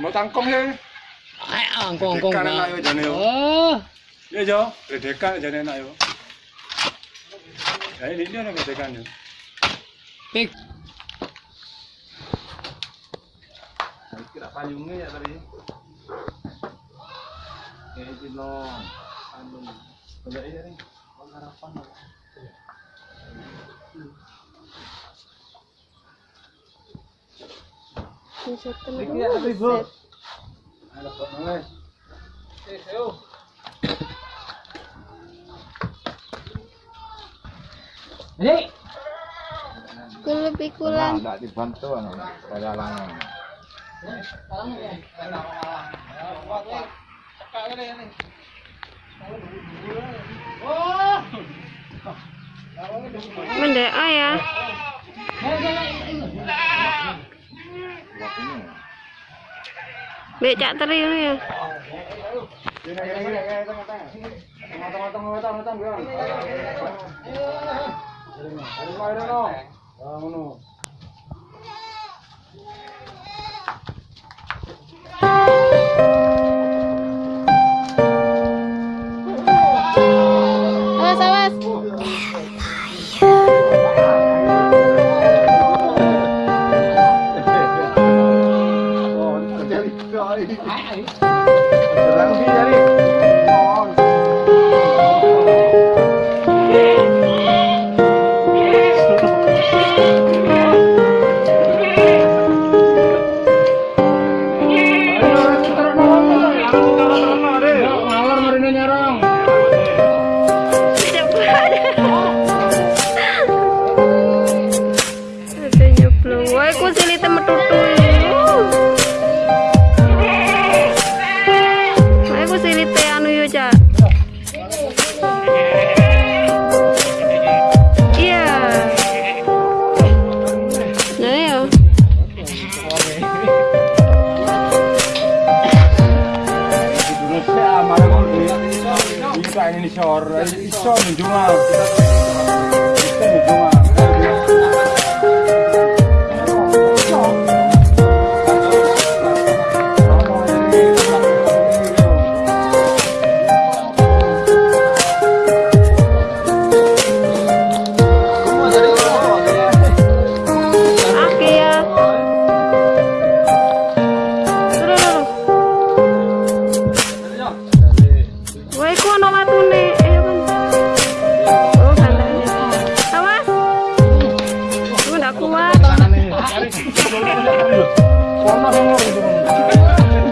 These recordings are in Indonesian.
mau tangkong ya ayo tangkong tangkong ya ya ya ya ya ya ya ya ya ya ya ini dia nih ya pik ya tadi kayak jilong kalau ini harapan lebih kurang Hei. dibantu pada lanang. Mendek oh ya. becak teri ini ya teman-teman 哎。Visor, il sonno giù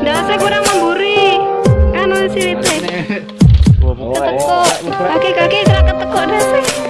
Dasa kurang memburi. Anu sirite. Ketekuk. Kaki-kaki terak ketekuk dasa.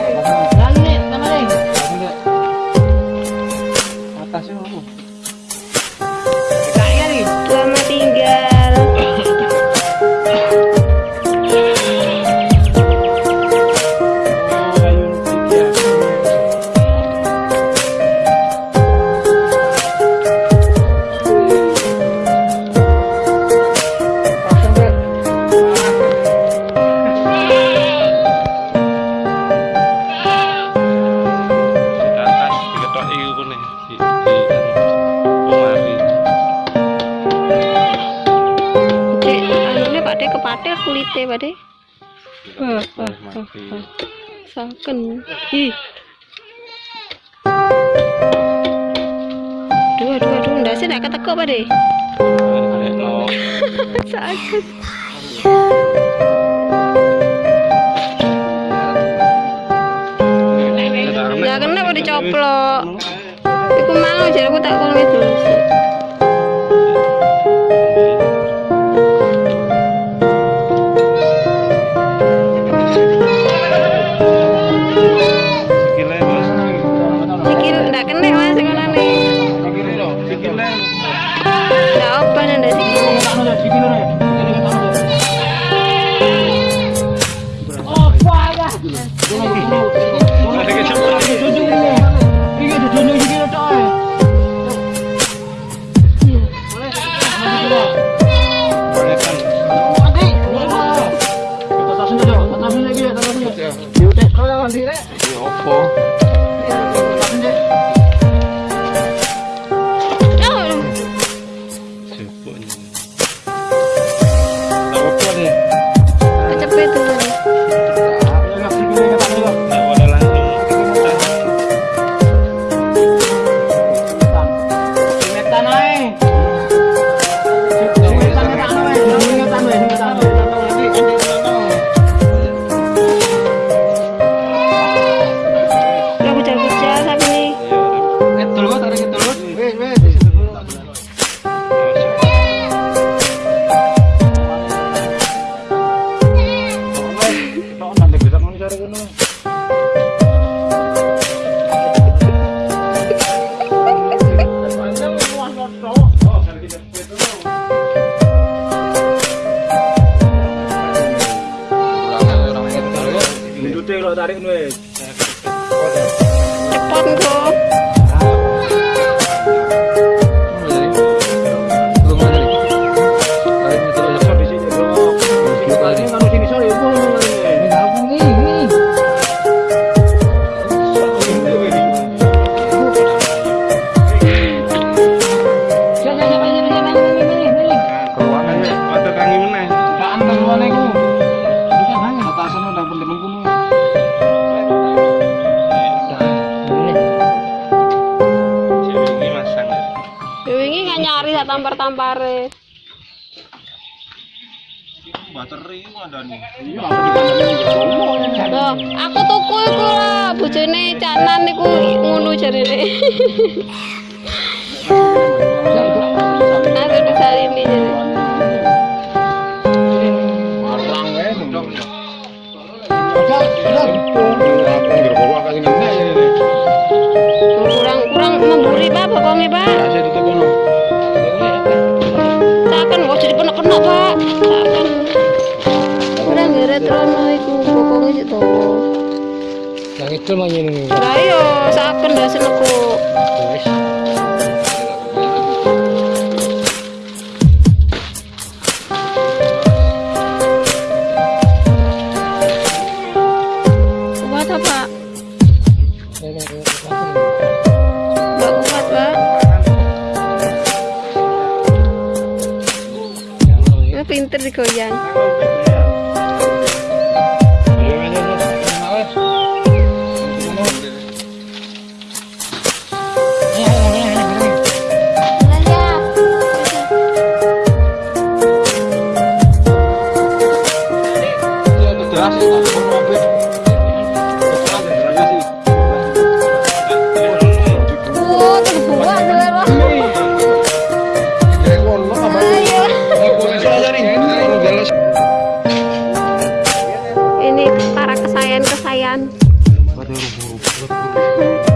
Pak De? Wah, Saken. Ih. Dua, dua, dua. Ndak sih nak ketekuk Pak De? Saken. Ndak kena kok dicoplok. aku mau jadi aku tak kulit dulu sih. no đây nuôi aku tuku iku lah bojone canan niku ngono jarene Medal manjene. Lah iya, saken gak senengku. kesayangan kesayangan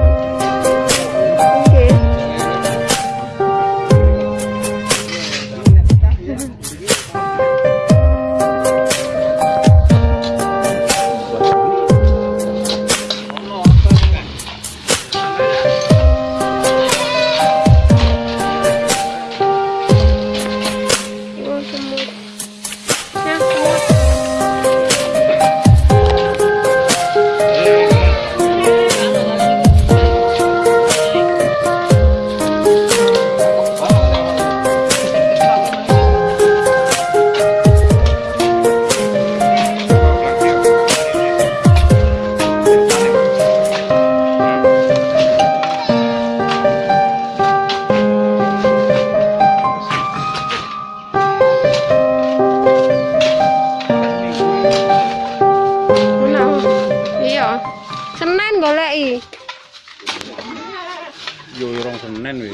yo orang Senin we.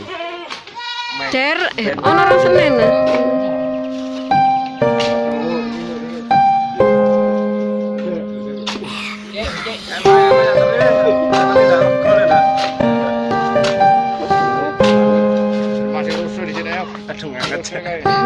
Cer, eh, ono orang Senin. Masih rusuh di sini ya. Aduh, enggak cek.